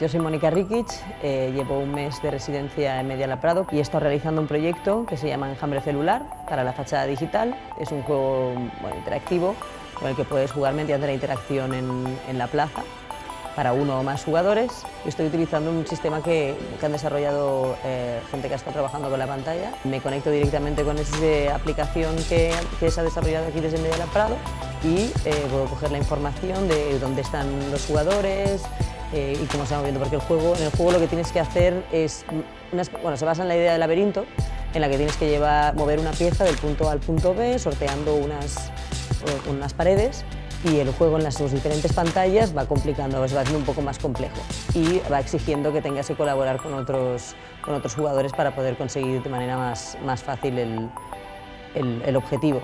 Yo soy Mónica Rikic, eh, llevo un mes de residencia en Mediala Prado y estado realizando un proyecto que se llama Enjambre Celular para la fachada digital. Es un juego interactivo con el que puedes jugar mediante la interacción en, la plaza para uno o más jugadores. Estoy utilizando un sistema que, han desarrollado eh, gente que estado trabajando con la pantalla. Me conecto directamente con esa aplicación que, se ha desarrollado aquí desde Mediala Prado y eh, puedo coger la información de dónde están los jugadores, eh, y cómo se va moviendo, porque el juego, en el juego lo que tienes que hacer es, bueno, se basa en la idea del laberinto, en la que tienes que llevar, mover una pieza del punto A al punto B, sorteando unas, unas paredes, y el juego en las sus diferentes pantallas va complicando, se va haciendo un poco más complejo y va exigiendo que tengas que colaborar con otros, con otros jugadores para poder conseguir de manera más, más fácil el, el objetivo.